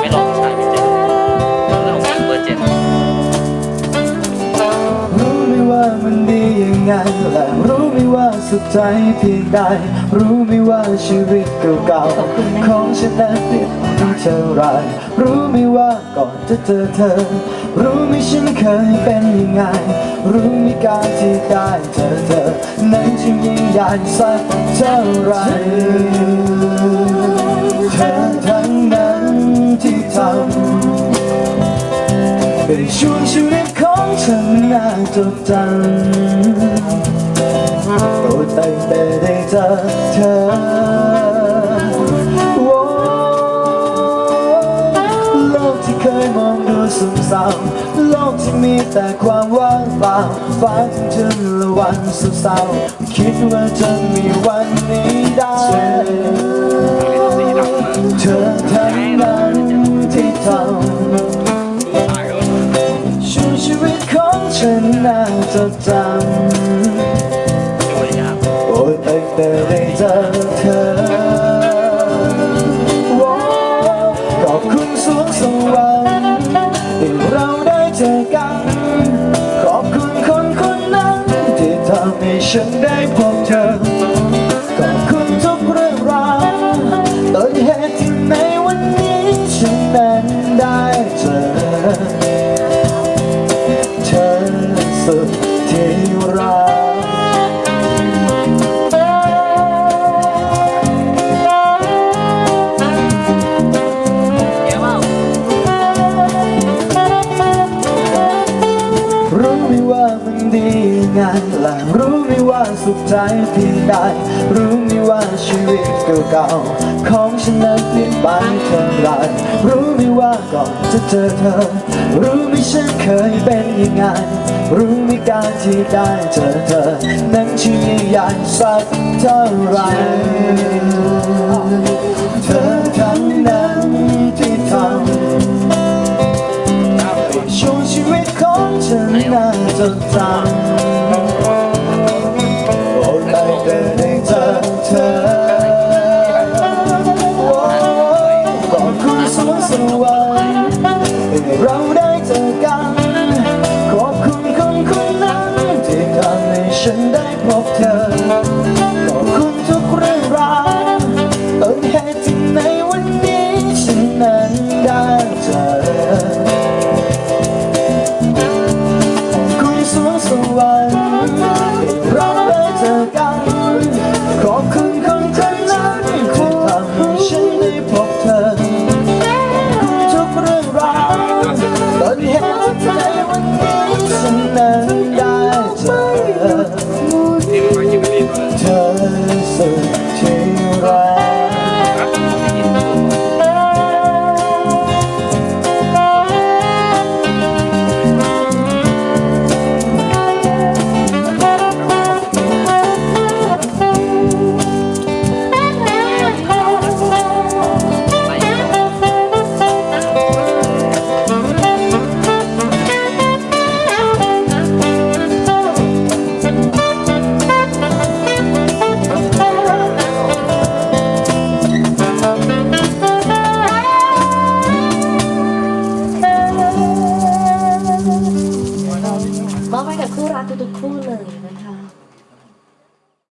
ไม่ลง สุขใจเพียงใด รู้ไหมว่าชีวิตเก่าๆของฉันนั้นเปลี่ยนไปเท่าไร รู้ไหมว่าก่อนจะเจอเธอ รู้ไหมฉันเคยเป็นยังไง รู้ไหมการที่ได้เจอเธอ นั้นจึงยิ่งใหญ่สักเท่าไรเธอทั้งนั้นที่ทำเป็นช่วงชีวิตของฉันน่าจดจำ โอ้ตั้งแต่ได้เจอเธอโอ้โลกที่เคยมองดูสุ่มเศร้าโลกที่มีแต่ความว่างเปล่าฟ้าถึงฉันละวันสุดเศร้าคิดว่าจะมีวันนี้ได้เธอทั้งนั้นที่ทำช่วงชีวิตของฉันน่าจดจำ แต่ได้เจอเธอขอบคุณสวงสวรรค์ที่เราได้เจอกัน ขอบคุณคนคนนั้น ที่ทำให้ฉันได้พบเธอ ขอบคุณทุกเรื่องราวต้นเหตุที่ในวันนี้ฉันนั้นได้เจอเธอสุดที่รัก ไหมว่ามันดียังไงและรู้ไหมว่าสุขใจเพียงใดรู้ไหมว่าชีวิตเก่าๆของฉันนั้นเปลี่ยนไปเท่าไรรู้ไหมว่าก่อนจะเจอเธอ รู้ไหมฉันเคยเป็นยังไง รู้ไหมการที่ได้เจอเธอ นั้นชื่อใหญ่สักเท่าไร น่าจดจำโอ้ได้แต่ได้เจอเธอโอ้ขอบคุณสวงสวรรค์ที่เราได้เจอกันขอบคุณคนคนนั้นที่ทำให้ฉันได้พบเธอ เ